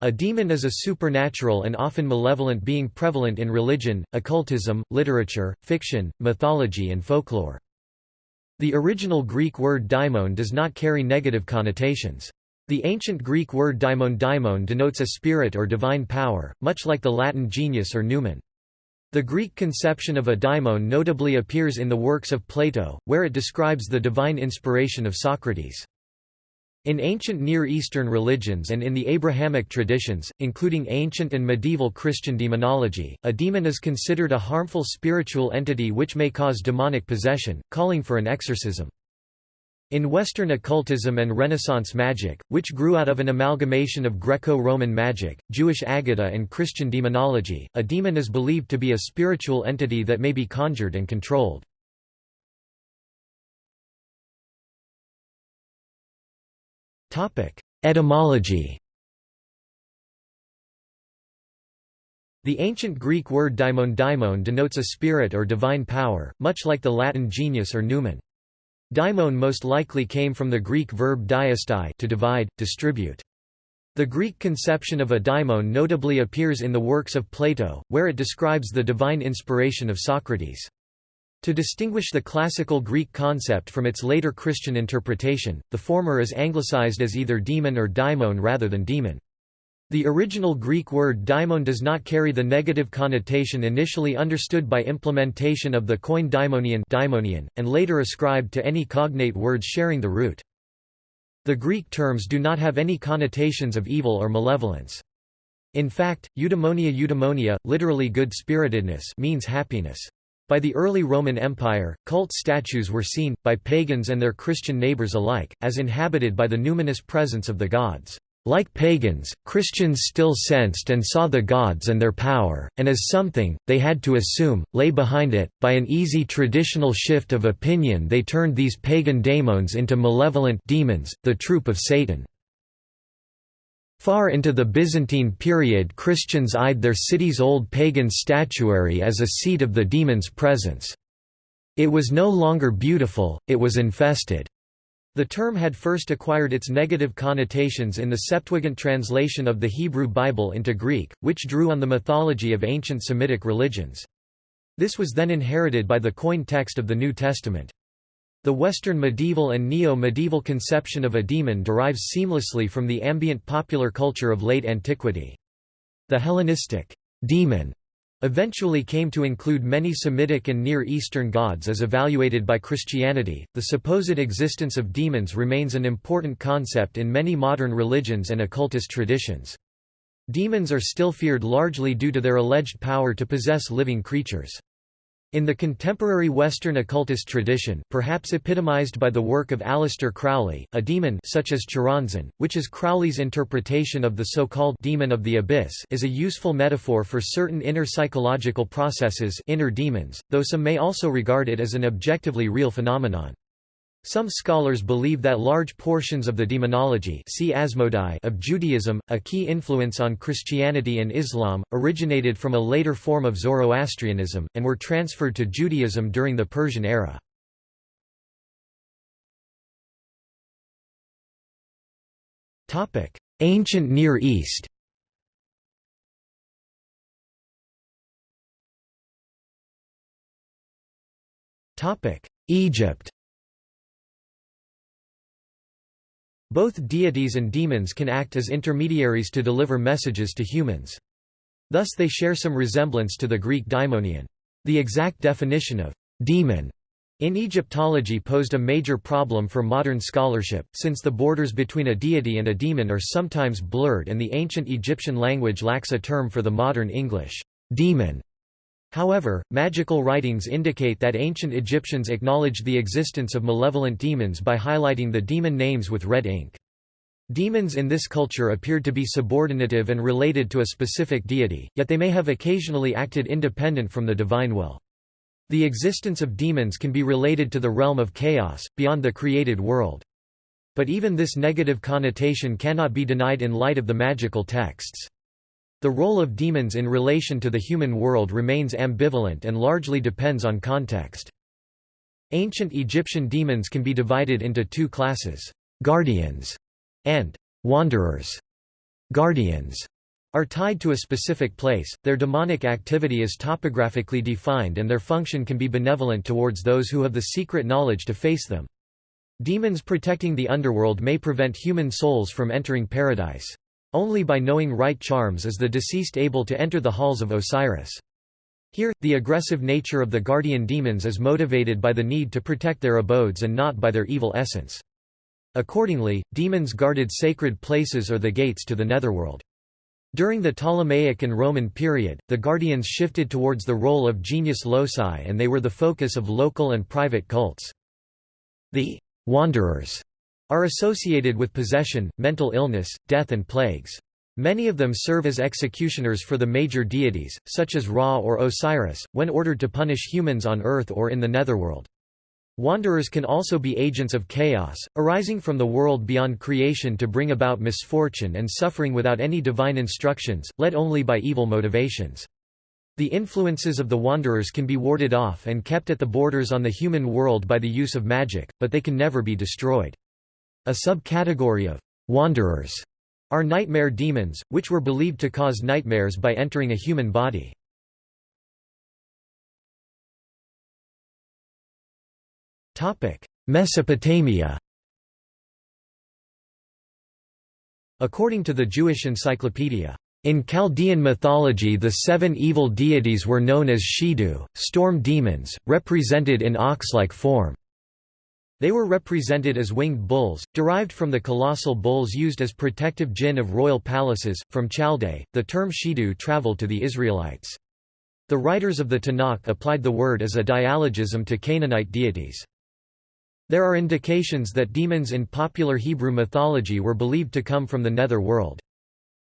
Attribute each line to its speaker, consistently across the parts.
Speaker 1: A demon is a supernatural and often malevolent being prevalent in religion, occultism, literature, fiction, mythology and folklore. The original Greek word daimon does not carry negative connotations. The ancient Greek word daimon daimon denotes a spirit or divine power, much like the Latin genius or numen. The Greek conception of a daimon notably appears in the works of Plato, where it describes the divine inspiration of Socrates. In ancient Near Eastern religions and in the Abrahamic traditions, including ancient and medieval Christian demonology, a demon is considered a harmful spiritual entity which may cause demonic possession, calling for an exorcism. In Western occultism and Renaissance magic, which grew out of an amalgamation of Greco-Roman magic, Jewish Aggadah and Christian demonology, a demon is believed to be a spiritual entity that may be conjured and controlled. Etymology The ancient Greek word daimon denotes a spirit or divine power, much like the Latin genius or numen. Daimon most likely came from the Greek verb daiesthai to divide, distribute. The Greek conception of a daimon notably appears in the works of Plato, where it describes the divine inspiration of Socrates. To distinguish the classical Greek concept from its later Christian interpretation, the former is anglicized as either demon or daimon rather than demon. The original Greek word daimon does not carry the negative connotation initially understood by implementation of the coin daimonion, daimonian and later ascribed to any cognate words sharing the root. The Greek terms do not have any connotations of evil or malevolence. In fact, eudaimonia eudaimonia, literally good-spiritedness means happiness. By the early Roman Empire, cult statues were seen, by pagans and their Christian neighbors alike, as inhabited by the numinous presence of the gods. Like pagans, Christians still sensed and saw the gods and their power, and as something, they had to assume, lay behind it. By an easy traditional shift of opinion they turned these pagan daemons into malevolent demons, the troop of Satan. Far into the Byzantine period Christians eyed their city's old pagan statuary as a seat of the demon's presence. It was no longer beautiful, it was infested. The term had first acquired its negative connotations in the Septuagint translation of the Hebrew Bible into Greek, which drew on the mythology of ancient Semitic religions. This was then inherited by the Koine text of the New Testament. The Western medieval and neo-medieval conception of a demon derives seamlessly from the ambient popular culture of late antiquity. The Hellenistic demon eventually came to include many Semitic and Near Eastern gods as evaluated by Christianity. The supposed existence of demons remains an important concept in many modern religions and occultist traditions. Demons are still feared largely due to their alleged power to possess living creatures. In the contemporary Western occultist tradition, perhaps epitomized by the work of Aleister Crowley, a demon such as Choronzon, which is Crowley's interpretation of the so-called demon of the abyss is a useful metaphor for certain inner psychological processes inner demons, though some may also regard it as an objectively real phenomenon. Some scholars believe that large portions of the demonology see Asmodai of Judaism, a key influence on Christianity and Islam, originated from a later form of Zoroastrianism, and were transferred to Judaism during the Persian era. Ancient Near East Egypt Both deities and demons can act as intermediaries to deliver messages to humans. Thus they share some resemblance to the Greek daimonion. The exact definition of «demon» in Egyptology posed a major problem for modern scholarship, since the borders between a deity and a demon are sometimes blurred and the ancient Egyptian language lacks a term for the modern English «demon». However, magical writings indicate that ancient Egyptians acknowledged the existence of malevolent demons by highlighting the demon names with red ink. Demons in this culture appeared to be subordinative and related to a specific deity, yet they may have occasionally acted independent from the divine will. The existence of demons can be related to the realm of chaos, beyond the created world. But even this negative connotation cannot be denied in light of the magical texts. The role of demons in relation to the human world remains ambivalent and largely depends on context. Ancient Egyptian demons can be divided into two classes, guardians and wanderers. guardians are tied to a specific place, their demonic activity is topographically defined and their function can be benevolent towards those who have the secret knowledge to face them. Demons protecting the underworld may prevent human souls from entering paradise. Only by knowing right charms is the deceased able to enter the halls of Osiris. Here, the aggressive nature of the guardian demons is motivated by the need to protect their abodes and not by their evil essence. Accordingly, demons guarded sacred places or the gates to the netherworld. During the Ptolemaic and Roman period, the guardians shifted towards the role of genius loci and they were the focus of local and private cults. The wanderers are associated with possession, mental illness, death and plagues. Many of them serve as executioners for the major deities, such as Ra or Osiris, when ordered to punish humans on Earth or in the netherworld. Wanderers can also be agents of chaos, arising from the world beyond creation to bring about misfortune and suffering without any divine instructions, led only by evil motivations. The influences of the wanderers can be warded off and kept at the borders on the human world by the use of magic, but they can never be destroyed. A subcategory of wanderers are nightmare demons, which were believed to cause nightmares by entering a human body. Mesopotamia According to the Jewish Encyclopedia, in Chaldean mythology the seven evil deities were known as Shidu, storm demons, represented in ox-like form. They were represented as winged bulls, derived from the colossal bulls used as protective jinn of royal palaces. From Chaldee, the term Shidu traveled to the Israelites. The writers of the Tanakh applied the word as a dyslogism to Canaanite deities. There are indications that demons in popular Hebrew mythology were believed to come from the nether world.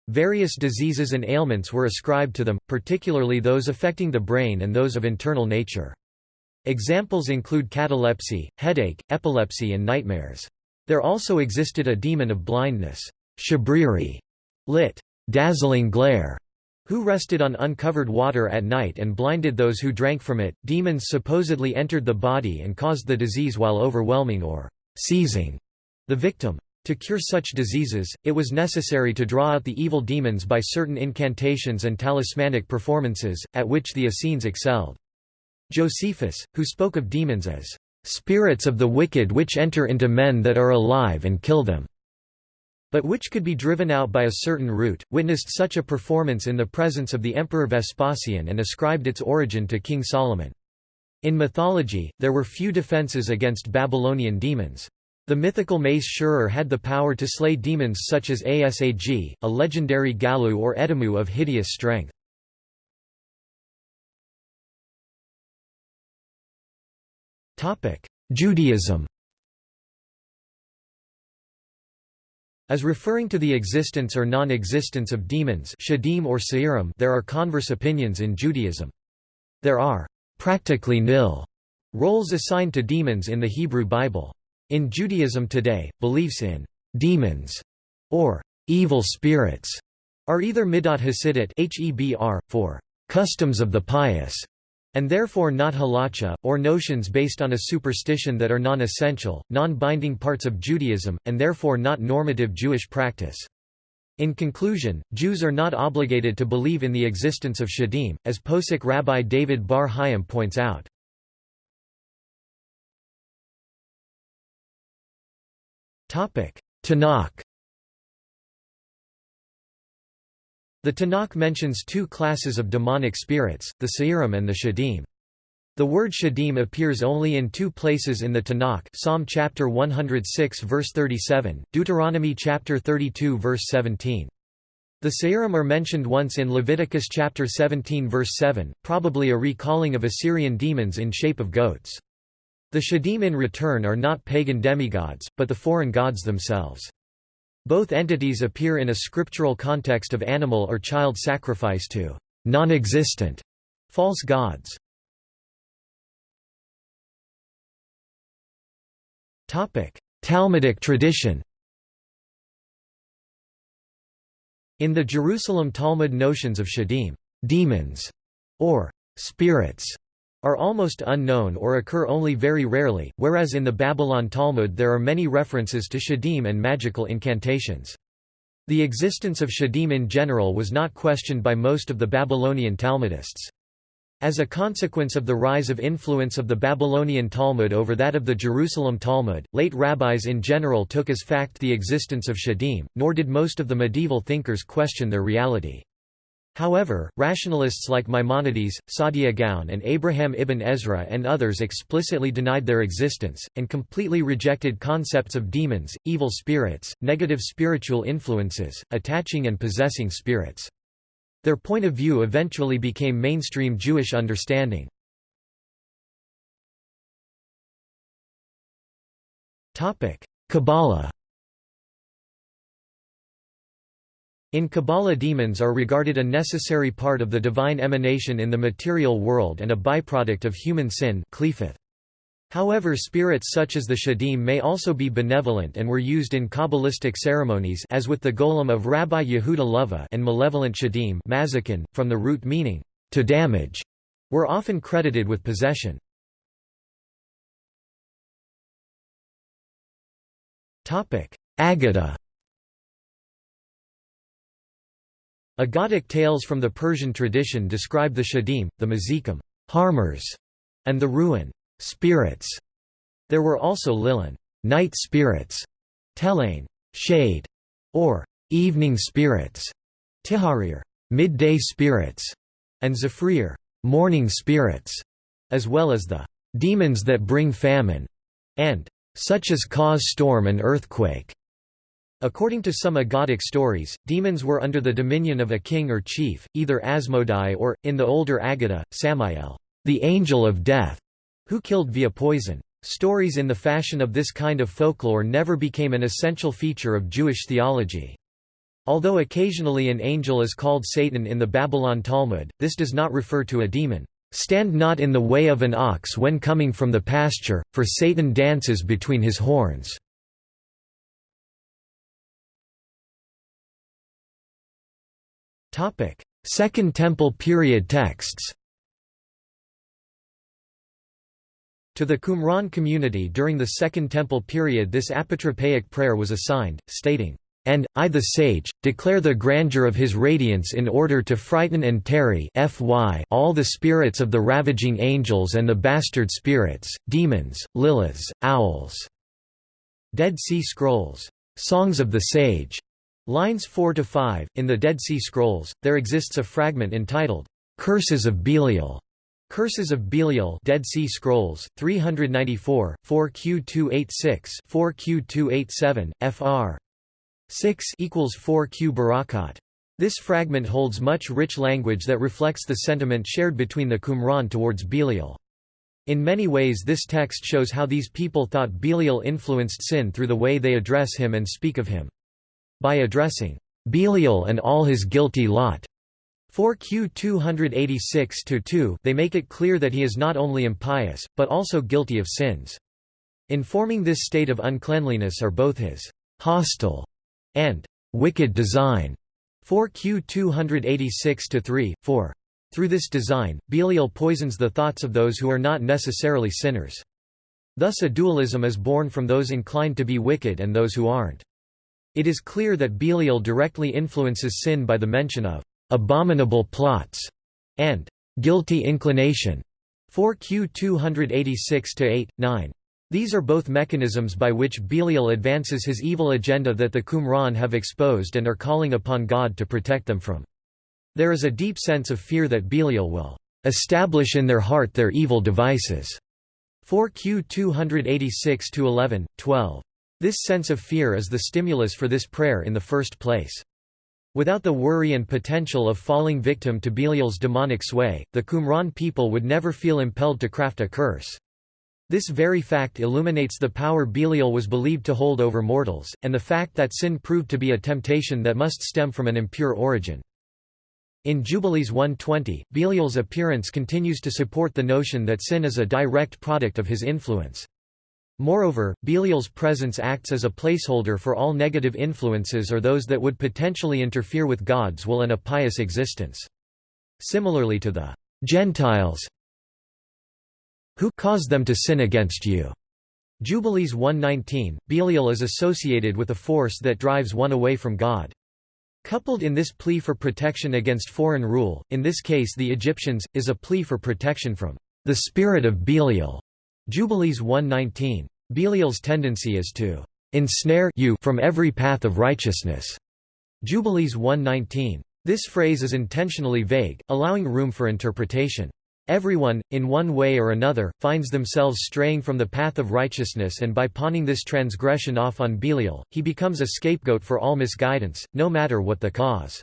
Speaker 1: Various diseases and ailments were ascribed to them, particularly those affecting the brain and those of internal nature. Examples include catalepsy, headache, epilepsy and nightmares. There also existed a demon of blindness, shabriri, lit. dazzling glare, who rested on uncovered water at night and blinded those who drank from it. Demons supposedly entered the body and caused the disease while overwhelming or seizing the victim. To cure such diseases, it was necessary to draw out the evil demons by certain incantations and talismanic performances, at which the Essenes excelled. Josephus, who spoke of demons as spirits of the wicked which enter into men that are alive and kill them, but which could be driven out by a certain root, witnessed such a performance in the presence of the Emperor Vespasian and ascribed its origin to King Solomon. In mythology, there were few defences against Babylonian demons. The mythical mace Sharur had the power to slay demons such as Asag, a legendary gallu or edimmu of hideous strength. Judaism As referring to the existence or non-existence of demons shadim or Seirim there are converse opinions in Judaism. There are practically nil roles assigned to demons in the Hebrew Bible. In Judaism today, beliefs in demons or evil spirits are either midot hasidut (hebr) for customs of the pious, and therefore not halacha, or notions based on a superstition that are non-essential, non-binding parts of Judaism, and therefore not normative Jewish practice. In conclusion, Jews are not obligated to believe in the existence of Shadim, as Posek Rabbi David Bar Hayim points out. Tanakh The Tanakh mentions two classes of demonic spirits, the Seirim and the Shadim. The word Shadim appears only in two places in the Tanakh Psalm chapter 106 verse 37, Deuteronomy chapter 32 verse 17. The Seirim are mentioned once in Leviticus chapter 17 verse 7, probably a recalling of Assyrian demons in shape of goats. The Shadim in return are not pagan demigods, but the foreign gods themselves. Both entities appear in a scriptural context of animal or child sacrifice to non-existent false gods. Topic: Talmudic tradition In the Jerusalem Talmud notions of shadim demons", or spirits, are almost unknown or occur only very rarely, whereas in the Babylon Talmud there are many references to shadim and magical incantations. The existence of Shadim in general was not questioned by most of the Babylonian Talmudists. As a consequence of the rise of influence of the Babylonian Talmud over that of the Jerusalem Talmud, late rabbis in general took as fact the existence of Shadim, nor did most of the medieval thinkers question their reality. However, rationalists like Maimonides, Saadia Gaon and Abraham ibn Ezra and others explicitly denied their existence, and completely rejected concepts of demons, evil spirits, negative spiritual influences, attaching and possessing spirits. Their point of view eventually became mainstream Jewish understanding. Kabbalah In Kabbalah demons are regarded a necessary part of the divine emanation in the material world and a byproduct of human sin However spirits such as the Shadim may also be benevolent and were used in Kabbalistic ceremonies as with the golem of Rabbi Yehuda Loew and malevolent Shadim from the root meaning, to damage, were often credited with possession. Aggadah Aggadic tales from the Persian tradition describe the shadim, the mazikim harmers, and the ruin spirits. There were also lilin night spirits, telain shade, or evening spirits, tiharir midday spirits, and zafrir morning spirits, as well as the demons that bring famine, and such as cause storm and earthquake. According to some Aggadic stories, demons were under the dominion of a king or chief, either Asmodai or, in the older Agada, Samael, the angel of death, who killed via poison. Stories in the fashion of this kind of folklore never became an essential feature of Jewish theology. Although occasionally an angel is called Satan in the Babylon Talmud, this does not refer to a demon. Stand not in the way of an ox when coming from the pasture, for Satan dances between his horns. Second Temple period texts To the Qumran community during the Second Temple period this apotropaic prayer was assigned, stating, and, I the sage, declare the grandeur of his radiance in order to frighten and tarry fy all the spirits of the ravaging angels and the bastard spirits, demons, liliths, owls." Dead Sea Scrolls. Songs of the Sage. Lines 4 to 5 in the Dead Sea Scrolls there exists a fragment entitled Curses of Belial. Curses of Belial Dead Sea Scrolls 394 4Q286 4Q287 FR 6 equals 4Q Berakhot. This fragment holds much rich language that reflects the sentiment shared between the Qumran towards Belial. In many ways this text shows how these people thought Belial influenced sin through the way they address him and speak of him. By addressing Belial and all his guilty lot 4Q 286-2 they make it clear that he is not only impious, but also guilty of sins. Informing this state of uncleanliness are both his hostile and wicked design 4Q 286-3, 4. Through this design, Belial poisons the thoughts of those who are not necessarily sinners. Thus a dualism is born from those inclined to be wicked and those who aren't. It is clear that Belial directly influences sin by the mention of abominable plots and guilty inclination. 4Q 286-8, 9. These are both mechanisms by which Belial advances his evil agenda that the Qumran have exposed and are calling upon God to protect them from. There is a deep sense of fear that Belial will establish in their heart their evil devices. 4Q 286-11, 12. This sense of fear is the stimulus for this prayer in the first place. Without the worry and potential of falling victim to Belial's demonic sway, the Qumran people would never feel impelled to craft a curse. This very fact illuminates the power Belial was believed to hold over mortals, and the fact that sin proved to be a temptation that must stem from an impure origin. In Jubilees 120, Belial's appearance continues to support the notion that sin is a direct product of his influence. Moreover, Belial's presence acts as a placeholder for all negative influences or those that would potentially interfere with God's will and a pious existence. Similarly to the Gentiles who caused them to sin against you. Jubilees 119, Belial is associated with a force that drives one away from God. Coupled in this plea for protection against foreign rule, in this case the Egyptians, is a plea for protection from the spirit of Belial. Jubilees 119. Belial's tendency is to ensnare you from every path of righteousness. Jubilees 119. This phrase is intentionally vague, allowing room for interpretation. Everyone, in one way or another, finds themselves straying from the path of righteousness and by pawning this transgression off on Belial, he becomes a scapegoat for all misguidance, no matter what the cause.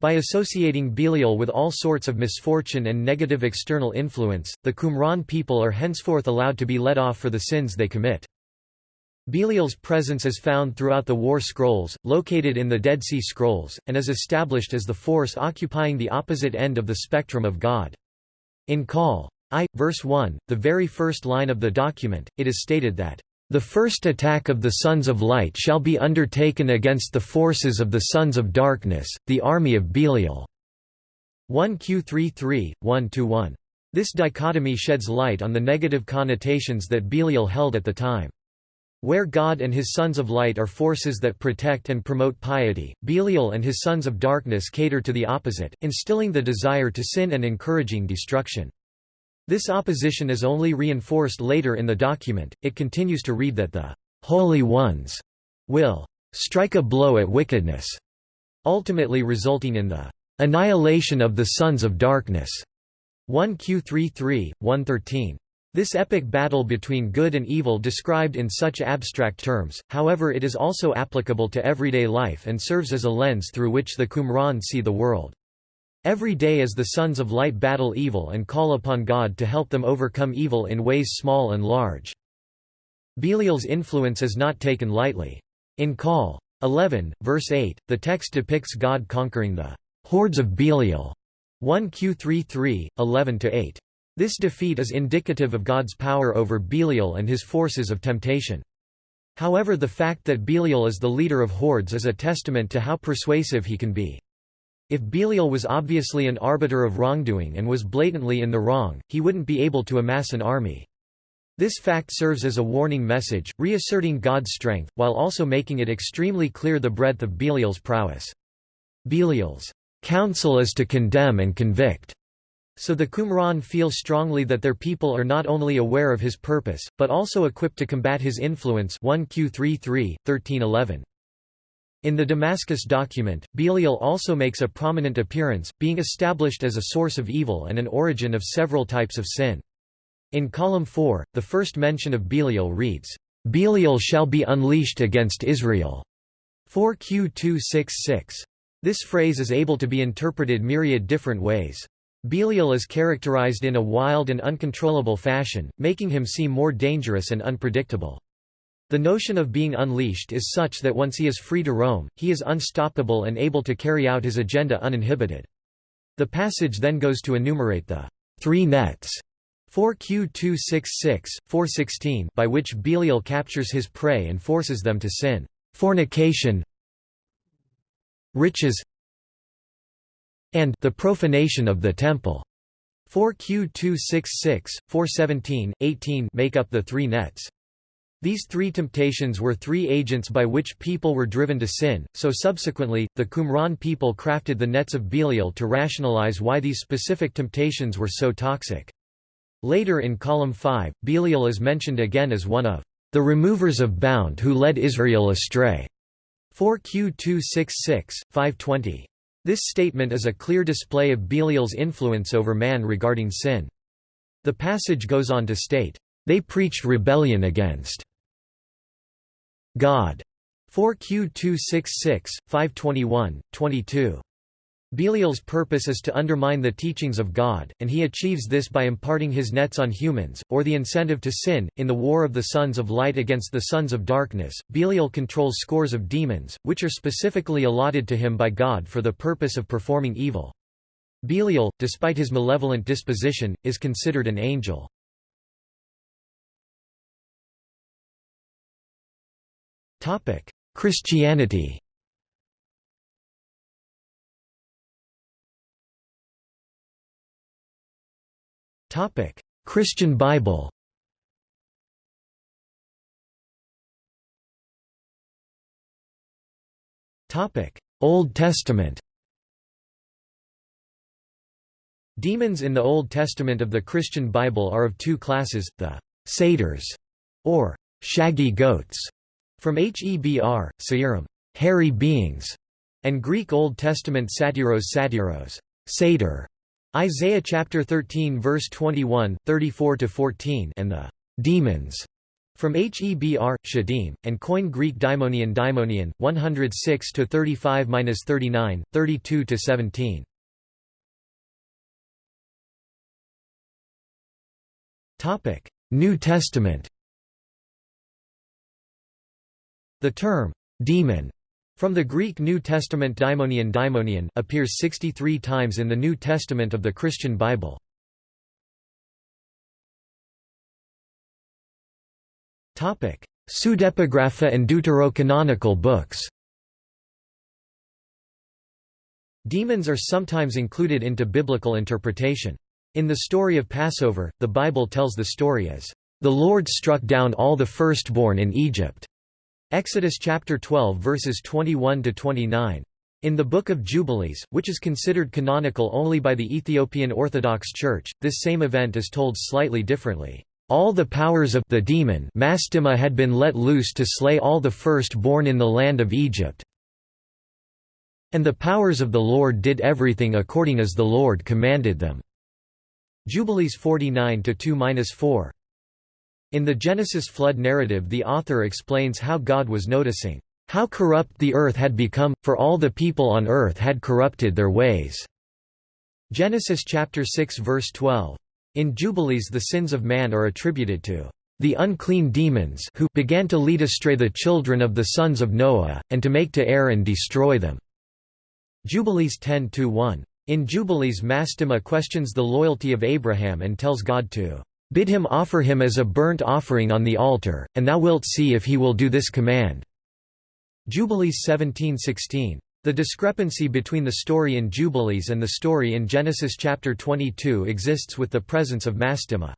Speaker 1: By associating Belial with all sorts of misfortune and negative external influence, the Qumran people are henceforth allowed to be let off for the sins they commit. Belial's presence is found throughout the War Scrolls, located in the Dead Sea Scrolls, and is established as the force occupying the opposite end of the spectrum of God. In Col. I, verse 1, the very first line of the document, it is stated that, "...the first attack of the sons of light shall be undertaken against the forces of the sons of darkness, the army of Belial." 1 Q33, 1–1. This dichotomy sheds light on the negative connotations that Belial held at the time. Where God and his sons of light are forces that protect and promote piety, Belial and his sons of darkness cater to the opposite, instilling the desire to sin and encouraging destruction. This opposition is only reinforced later in the document, it continues to read that the «holy ones» will «strike a blow at wickedness», ultimately resulting in the «annihilation of the sons of darkness» 1 Q33, 113. This epic battle between good and evil described in such abstract terms, however it is also applicable to everyday life and serves as a lens through which the Qumran see the world. Every day as the sons of light battle evil and call upon God to help them overcome evil in ways small and large. Belial's influence is not taken lightly. In Col. 11, verse 8, the text depicts God conquering the hordes of Belial 1 Q33, 11–8. This defeat is indicative of God's power over Belial and his forces of temptation. However the fact that Belial is the leader of hordes is a testament to how persuasive he can be. If Belial was obviously an arbiter of wrongdoing and was blatantly in the wrong, he wouldn't be able to amass an army. This fact serves as a warning message, reasserting God's strength, while also making it extremely clear the breadth of Belial's prowess. Belial's counsel is to condemn and convict. So the Qumran feel strongly that their people are not only aware of his purpose, but also equipped to combat his influence 1 Q33, 1311. In the Damascus document, Belial also makes a prominent appearance, being established as a source of evil and an origin of several types of sin. In column 4, the first mention of Belial reads, "Belial shall be unleashed against Israel." 4 Q266. This phrase is able to be interpreted myriad different ways. Belial is characterized in a wild and uncontrollable fashion, making him seem more dangerous and unpredictable. The notion of being unleashed is such that once he is free to roam, he is unstoppable and able to carry out his agenda uninhibited. The passage then goes to enumerate the three nets 4Q266, 416 by which Belial captures his prey and forces them to sin, fornication, riches, and the profanation of the temple. 4Q266, 417, 18 make up the three nets. These three temptations were three agents by which people were driven to sin, so subsequently, the Qumran people crafted the nets of Belial to rationalize why these specific temptations were so toxic. Later in column 5, Belial is mentioned again as one of the removers of bound who led Israel astray. 4Q266, 520. This statement is a clear display of Belial's influence over man regarding sin. The passage goes on to state, "...they preached rebellion against God. 4Q266, 521, 22. Belial's purpose is to undermine the teachings of God, and he achieves this by imparting his nets on humans, or the incentive to sin. In the War of the Sons of Light against the Sons of Darkness, Belial controls scores of demons, which are specifically allotted to him by God for the purpose of performing evil. Belial, despite his malevolent disposition, is considered an angel. Christianity. Topic: Christian Bible. Topic: Old Testament. Demons in the Old Testament of the Christian Bible are of two classes, the satyrs, or shaggy goats, from Hebr, Seirim, hairy beings, and Greek Old Testament satyros satyros, satyr, Isaiah chapter 13 verse 21, 34 to 14, and the demons from Hebr, Shadim, and Koine Greek daimonion daimonion, 106 to 35-39, 32 to 17. Topic: New Testament. The term demon from the Greek New Testament daimonion daimonion appears 63 times in the New Testament of the Christian Bible. Pseudepigrapha and deuterocanonical books Demons are sometimes included into biblical interpretation. In the story of Passover, the Bible tells the story as, "...the Lord struck down all the firstborn in Egypt." Exodus chapter 12 verses 21 to 29. In the Book of Jubilees, which is considered canonical only by the Ethiopian Orthodox Church, this same event is told slightly differently. All the powers of the demon Mastema had been let loose to slay all the first-born in the land of Egypt. And the powers of the Lord did everything according as the Lord commanded them." Jubilees 49-2-4. In the Genesis flood narrative the author explains how God was noticing, "...how corrupt the earth had become, for all the people on earth had corrupted their ways." Genesis chapter 6 verse 12. In Jubilees the sins of man are attributed to the unclean demons who began to lead astray the children of the sons of Noah, and to make to err and destroy them." Jubilees 10–1. In Jubilees Mastema questions the loyalty of Abraham and tells God to "...bid him offer him as a burnt offering on the altar, and thou wilt see if he will do this command." Jubilees 17–16. The discrepancy between the story in Jubilees and the story in Genesis chapter 22 exists with the presence of Mastema.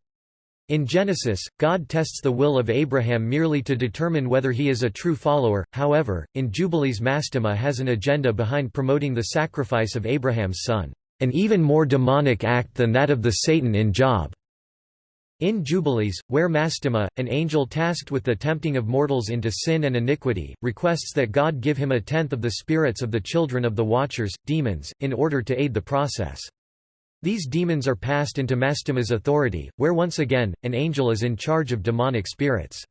Speaker 1: In Genesis, God tests the will of Abraham merely to determine whether he is a true follower, however, in Jubilees Mastema has an agenda behind promoting the sacrifice of Abraham's son, an even more demonic act than that of the Satan in Job. In Jubilees, where Mastema, an angel tasked with the tempting of mortals into sin and iniquity, requests that God give him a tenth of the spirits of the children of the Watchers, demons, in order to aid the process. These demons are passed into Mastema's authority, where once again, an angel is in charge of demonic spirits.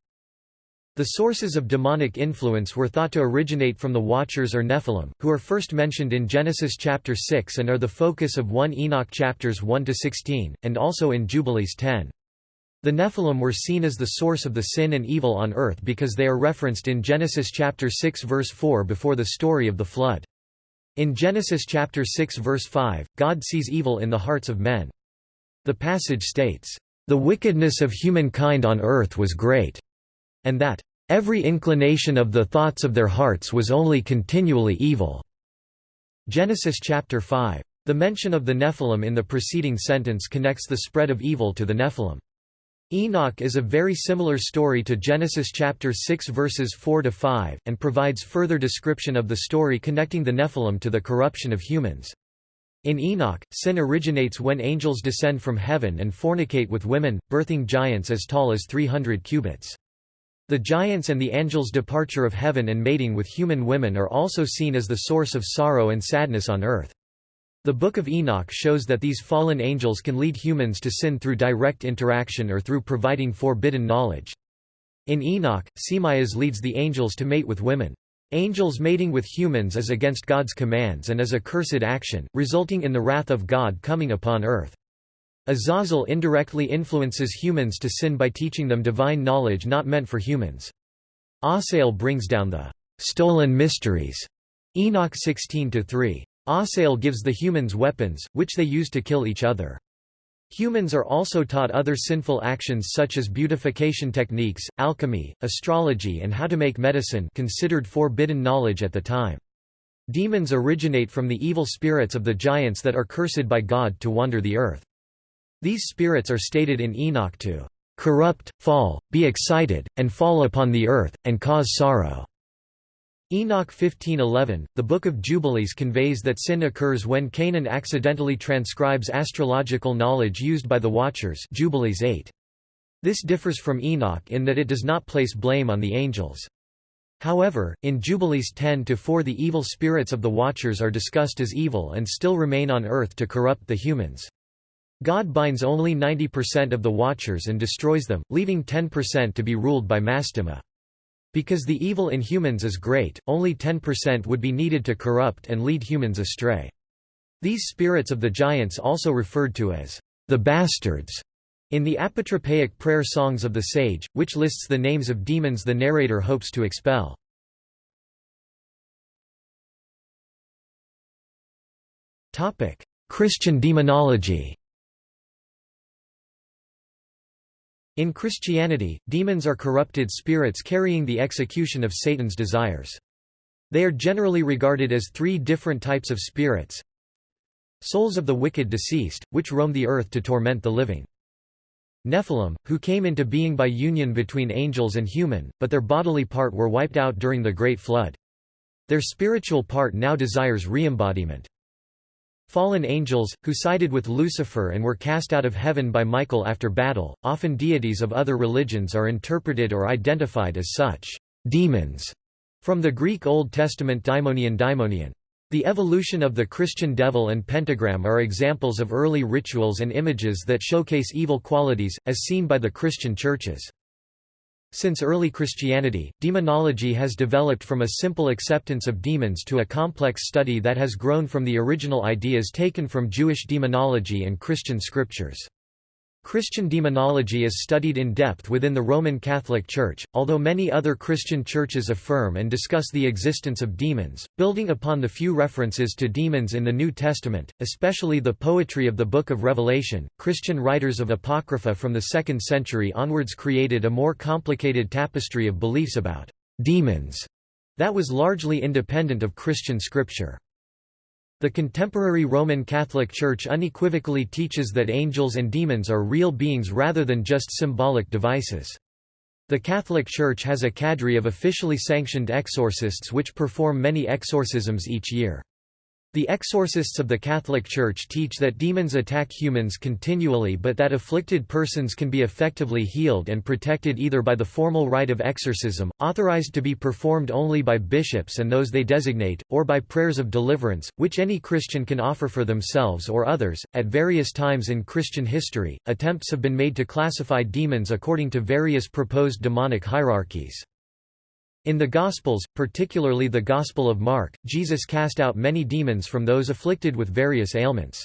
Speaker 1: The sources of demonic influence were thought to originate from the Watchers or Nephilim, who are first mentioned in Genesis chapter 6 and are the focus of 1 Enoch chapters 1–16, and also in Jubilees 10. The Nephilim were seen as the source of the sin and evil on earth because they are referenced in Genesis chapter 6 verse 4 before the story of the flood. In Genesis chapter 6 verse 5, God sees evil in the hearts of men. The passage states, "The wickedness of humankind on earth was great," and that every inclination of the thoughts of their hearts was only continually evil." Genesis chapter 5. The mention of the Nephilim in the preceding sentence connects the spread of evil to the Nephilim. Enoch is a very similar story to Genesis chapter 6 verses 4 to 5 and provides further description of the story connecting the Nephilim to the corruption of humans. In Enoch, sin originates when angels descend from heaven and fornicate with women, birthing giants as tall as 300 cubits. The giants and the angels' departure of heaven and mating with human women are also seen as the source of sorrow and sadness on earth. The Book of Enoch shows that these fallen angels can lead humans to sin through direct interaction or through providing forbidden knowledge. In Enoch, Semias leads the angels to mate with women. Angels mating with humans is against God's commands and is a cursed action, resulting in the wrath of God coming upon earth. Azazel indirectly influences humans to sin by teaching them divine knowledge not meant for humans. Asael brings down the stolen mysteries. Enoch 16-3. Asael gives the humans weapons, which they use to kill each other. Humans are also taught other sinful actions such as beautification techniques, alchemy, astrology and how to make medicine considered forbidden knowledge at the time. Demons originate from the evil spirits of the giants that are cursed by God to wander the earth. These spirits are stated in Enoch to corrupt, fall, be excited, and fall upon the earth, and cause sorrow. Enoch 15:11, the Book of Jubilees conveys that sin occurs when Canaan accidentally transcribes astrological knowledge used by the Watchers Jubilees 8. This differs from Enoch in that it does not place blame on the angels. However, in Jubilees 10-4 the evil spirits of the Watchers are discussed as evil and still remain on earth to corrupt the humans. God binds only 90% of the Watchers and destroys them, leaving 10% to be ruled by Mastema. Because the evil in humans is great, only 10% would be needed to corrupt and lead humans astray. These spirits of the giants also referred to as the bastards in the apotropaic prayer songs of the sage, which lists the names of demons the narrator hopes to expel. Christian demonology In Christianity, demons are corrupted spirits carrying the execution of Satan's desires. They are generally regarded as three different types of spirits. Souls of the wicked deceased, which roam the earth to torment the living. Nephilim, who came into being by union between angels and human, but their bodily part were wiped out during the Great Flood. Their spiritual part now desires re-embodiment. Fallen angels, who sided with Lucifer and were cast out of heaven by Michael after battle, often deities of other religions are interpreted or identified as such demons, from the Greek Old Testament daimonion daimonion. The evolution of the Christian devil and pentagram are examples of early rituals and images that showcase evil qualities, as seen by the Christian churches. Since early Christianity, demonology has developed from a simple acceptance of demons to a complex study that has grown from the original ideas taken from Jewish demonology and Christian scriptures. Christian demonology is studied in depth within the Roman Catholic Church, although many other Christian churches affirm and discuss the existence of demons, building upon the few references to demons in the New Testament, especially the poetry of the Book of Revelation. Christian writers of Apocrypha from the 2nd century onwards created a more complicated tapestry of beliefs about demons that was largely independent of Christian scripture. The contemporary Roman Catholic Church unequivocally teaches that angels and demons are real beings rather than just symbolic devices. The Catholic Church has a cadre of officially sanctioned exorcists which perform many exorcisms each year. The exorcists of the Catholic Church teach that demons attack humans continually but that afflicted persons can be effectively healed and protected either by the formal rite of exorcism, authorized to be performed only by bishops and those they designate, or by prayers of deliverance, which any Christian can offer for themselves or others. At various times in Christian history, attempts have been made to classify demons according to various proposed demonic hierarchies. In the Gospels, particularly the Gospel of Mark, Jesus cast out many demons from those afflicted with various ailments.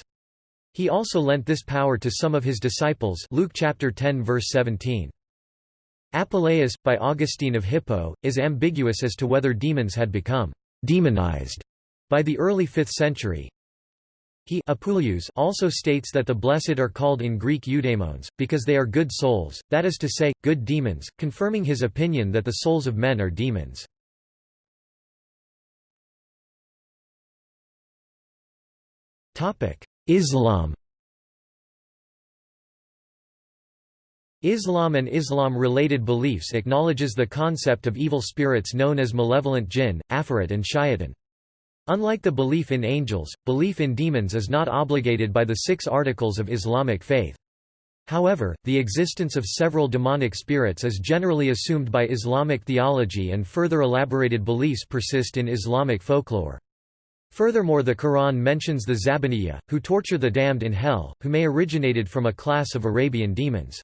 Speaker 1: He also lent this power to some of his disciples Luke chapter 10 verse 17. Apuleius, by Augustine of Hippo, is ambiguous as to whether demons had become demonized by the early 5th century. He also states that the blessed are called in Greek eudaimons, because they are good souls, that is to say, good demons, confirming his opinion that the souls of men are demons. Islam Islam and Islam-related beliefs acknowledges the concept of evil spirits known as malevolent jinn, afrit and shayatin. Unlike the belief in angels, belief in demons is not obligated by the six articles of Islamic faith. However, the existence of several demonic spirits is generally assumed by Islamic theology and further elaborated beliefs persist in Islamic folklore. Furthermore the Quran mentions the Zabaniya, who torture the damned in hell, who may originated from a class of Arabian demons.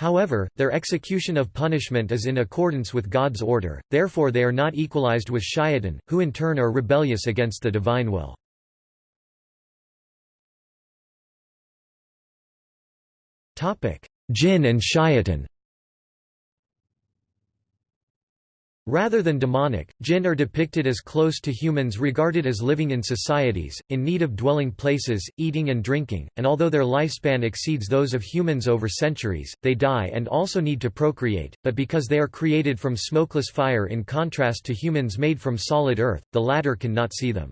Speaker 1: However, their execution of punishment is in accordance with God's order, therefore they are not equalized with shayatin, who in turn are rebellious against the divine will. Jinn and shayatin Rather than demonic, jinn are depicted as close to humans regarded as living in societies, in need of dwelling places, eating and drinking, and although their lifespan exceeds those of humans over centuries, they die and also need to procreate, but because they are created from smokeless fire in contrast to humans made from solid earth, the latter cannot see them.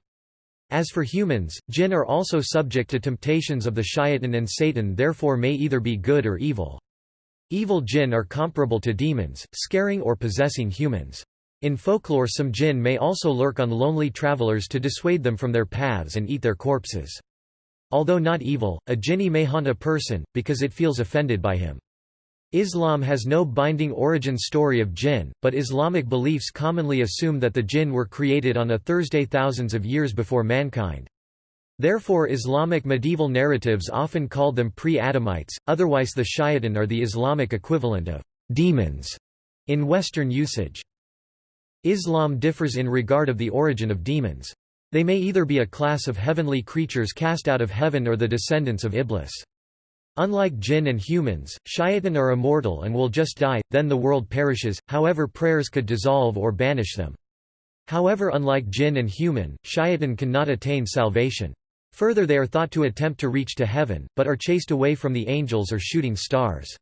Speaker 1: As for humans, jinn are also subject to temptations of the shayatin and Satan therefore may either be good or evil. Evil jinn are comparable to demons, scaring or possessing humans. In folklore some jinn may also lurk on lonely travelers to dissuade them from their paths and eat their corpses. Although not evil, a jinni may haunt a person, because it feels offended by him. Islam has no binding origin story of jinn, but Islamic beliefs commonly assume that the jinn were created on a Thursday thousands of years before mankind. Therefore Islamic medieval narratives often called them pre-Adamites, otherwise the shayatin are the Islamic equivalent of demons in Western usage. Islam differs in regard of the origin of demons. They may either be a class of heavenly creatures cast out of heaven or the descendants of Iblis. Unlike jinn and humans, shayatin are immortal and will just die, then the world perishes, however prayers could dissolve or banish them. However unlike jinn and human, shayatin cannot attain salvation. Further they are thought to attempt to reach to heaven, but are chased away from the angels or shooting stars.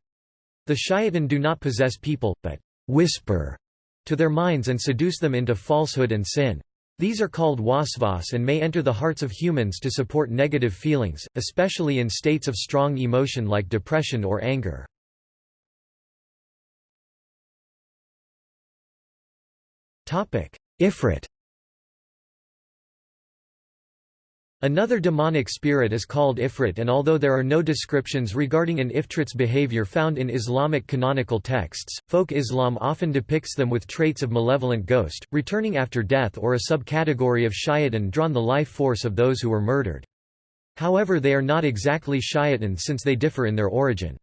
Speaker 1: The shayatin do not possess people, but whisper to their minds and seduce them into falsehood and sin. These are called waswas and may enter the hearts of humans to support negative feelings, especially in states of strong emotion like depression or anger. Ifrit Another demonic spirit is called Ifrit and although there are no descriptions regarding an Ifrit's behavior found in Islamic canonical texts, folk Islam often depicts them with traits of malevolent ghost, returning after death or a subcategory of shayatin drawn the life force of those who were murdered. However they are not exactly shayatin since they differ in their origin.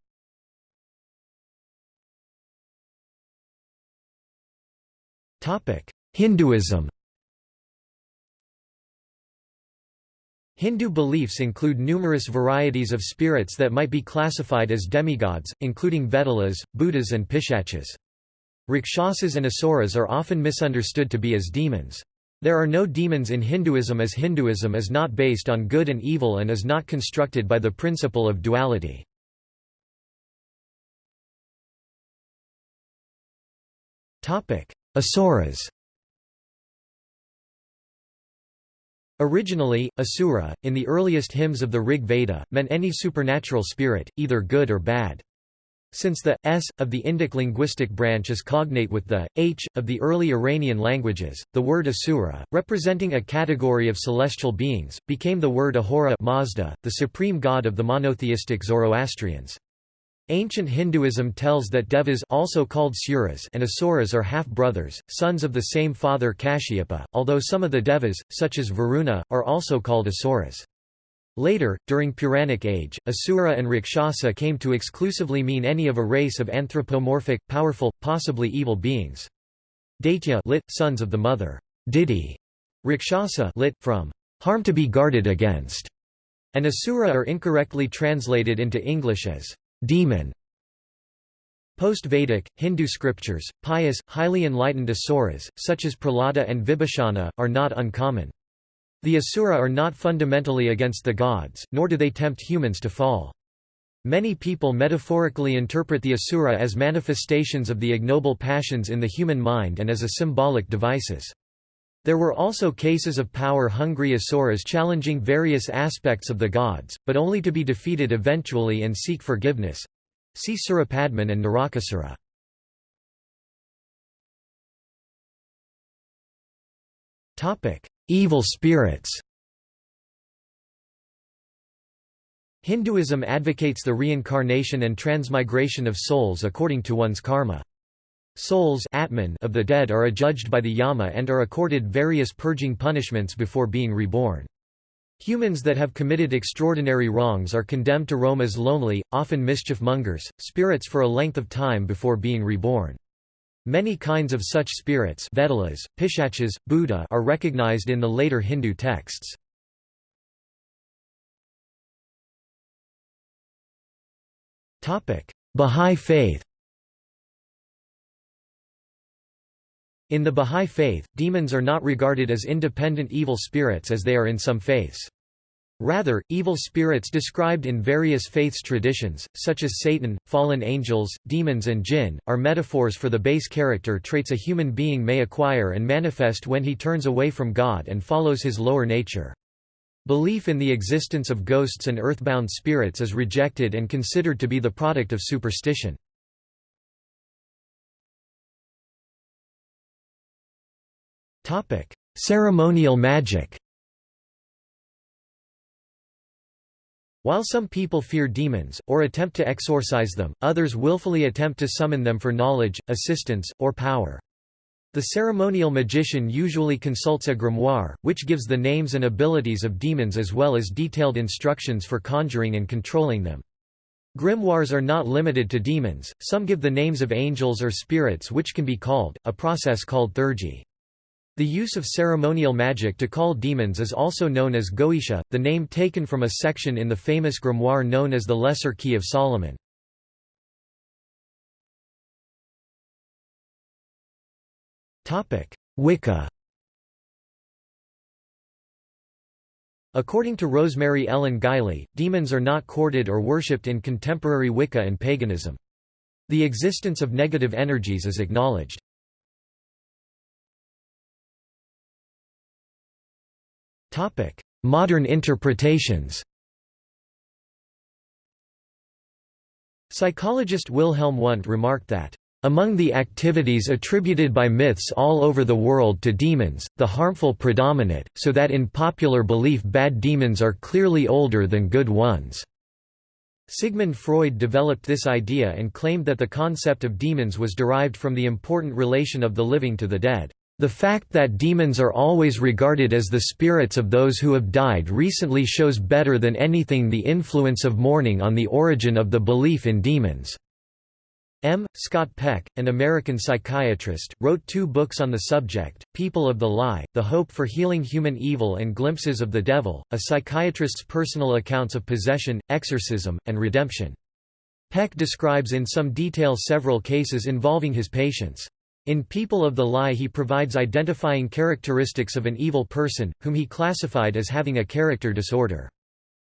Speaker 1: Hinduism Hindu beliefs include numerous varieties of spirits that might be classified as demigods, including Vedalas, Bhutas and Pishachas. Rakshasas and Asuras are often misunderstood to be as demons. There are no demons in Hinduism as Hinduism is not based on good and evil and is not constructed by the principle of duality. Asuras Originally, Asura, in the earliest hymns of the Rig Veda, meant any supernatural spirit, either good or bad. Since the s of the Indic linguistic branch is cognate with the h of the early Iranian languages, the word asura, representing a category of celestial beings, became the word Ahura Mazda, the supreme god of the monotheistic Zoroastrians. Ancient Hinduism tells that Devas also called Suras and Asuras are half-brothers, sons of the same father Kashyapa, although some of the Devas, such as Varuna, are also called Asuras. Later, during Puranic age, Asura and Rakshasa came to exclusively mean any of a race of anthropomorphic, powerful, possibly evil beings. Daitya lit, sons of the mother, Diti, Rakshasa lit, from harm to be guarded against, and Asura are incorrectly translated into English as demon. Post-Vedic, Hindu scriptures, pious, highly enlightened asuras, such as Prahlada and Vibhishana, are not uncommon. The asura are not fundamentally against the gods, nor do they tempt humans to fall. Many people metaphorically interpret the asura as manifestations of the ignoble passions in the human mind and as a symbolic devices. There were also cases of power-hungry asuras challenging various aspects of the gods, but only to be defeated eventually and seek forgiveness. See Surapadman and Narakasura. Evil spirits Hinduism advocates the reincarnation and transmigration of souls according to one's karma. Souls Atman of the dead are adjudged by the Yama and are accorded various purging punishments before being reborn. Humans that have committed extraordinary wrongs are condemned to roam as lonely, often mischief-mongers, spirits for a length of time before being reborn. Many kinds of such spirits Vedalas, Pishachas, Bhuta are recognized in the later Hindu texts. Bahá'í faith In the Bahá'í Faith, demons are not regarded as independent evil spirits as they are in some faiths. Rather, evil spirits described in various faiths traditions, such as Satan, fallen angels, demons and jinn, are metaphors for the base character traits a human being may acquire and manifest when he turns away from God and follows his lower nature. Belief in the existence of ghosts and earthbound spirits is rejected and considered to be the product of superstition. Ceremonial magic While some people fear demons, or attempt to exorcise them, others willfully attempt to summon them for knowledge, assistance, or power. The ceremonial magician usually consults a grimoire, which gives the names and abilities of demons as well as detailed instructions for conjuring and controlling them. Grimoires are not limited to demons, some give the names of angels or spirits which can be called, a process called theurgy. The use of ceremonial magic to call demons is also known as Goetia, the name taken from a section in the famous grimoire known as the Lesser Key of Solomon. Wicca According to Rosemary Ellen Guiley, demons are not courted or worshipped in contemporary Wicca and paganism. The existence of negative energies is acknowledged. Modern interpretations Psychologist Wilhelm Wundt remarked that among the activities attributed by myths all over the world to demons, the harmful predominate, so that in popular belief bad demons are clearly older than good ones." Sigmund Freud developed this idea and claimed that the concept of demons was derived from the important relation of the living to the dead. The fact that demons are always regarded as the spirits of those who have died recently shows better than anything the influence of mourning on the origin of the belief in demons. M. Scott Peck, an American psychiatrist, wrote two books on the subject, People of the Lie, The Hope for Healing Human Evil and Glimpses of the Devil, a psychiatrist's personal accounts of possession, exorcism, and redemption. Peck describes in some detail several cases involving his patients. In People of the Lie he provides identifying characteristics of an evil person, whom he classified as having a character disorder.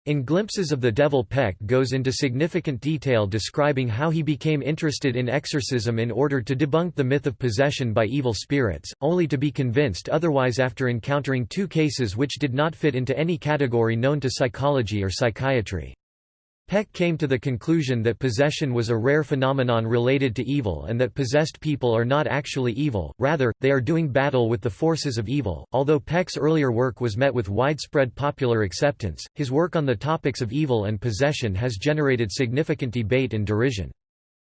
Speaker 1: In Glimpses of the Devil Peck goes into significant detail describing how he became interested in exorcism in order to debunk the myth of possession by evil spirits, only to be convinced otherwise after encountering two cases which did not fit into any category known to psychology or psychiatry. Peck came to the conclusion that possession was a rare phenomenon related to evil and that possessed people are not actually evil, rather, they are doing battle with the forces of evil. Although Peck's earlier work was met with widespread popular acceptance, his work on the topics of evil and possession has generated significant debate and derision.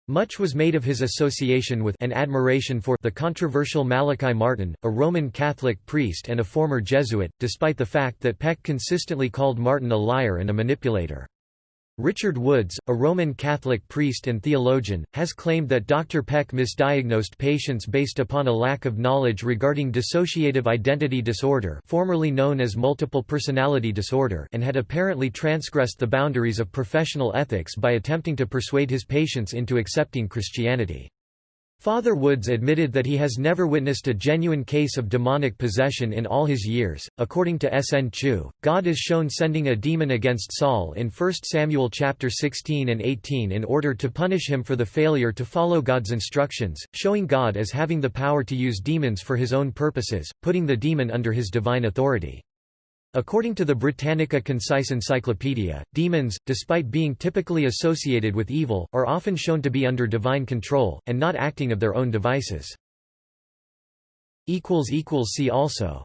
Speaker 1: Much was made of his association with and admiration for the controversial Malachi Martin, a Roman Catholic priest and a former Jesuit, despite the fact that Peck consistently called Martin a liar and a manipulator. Richard Woods, a Roman Catholic priest and theologian, has claimed that Dr. Peck misdiagnosed patients based upon a lack of knowledge regarding dissociative identity disorder formerly known as multiple personality disorder and had apparently transgressed the boundaries of professional ethics by attempting to persuade his patients into accepting Christianity. Father Woods admitted that he has never witnessed a genuine case of demonic possession in all his years. According to S. N. Chu, God is shown sending a demon against Saul in 1 Samuel chapter 16 and 18 in order to punish him for the failure to follow God's instructions, showing God as having the power to use demons for his own purposes, putting the demon under his divine authority. According to the Britannica Concise Encyclopedia, demons, despite being typically associated with evil, are often shown to be under divine control, and not acting of their own devices. See also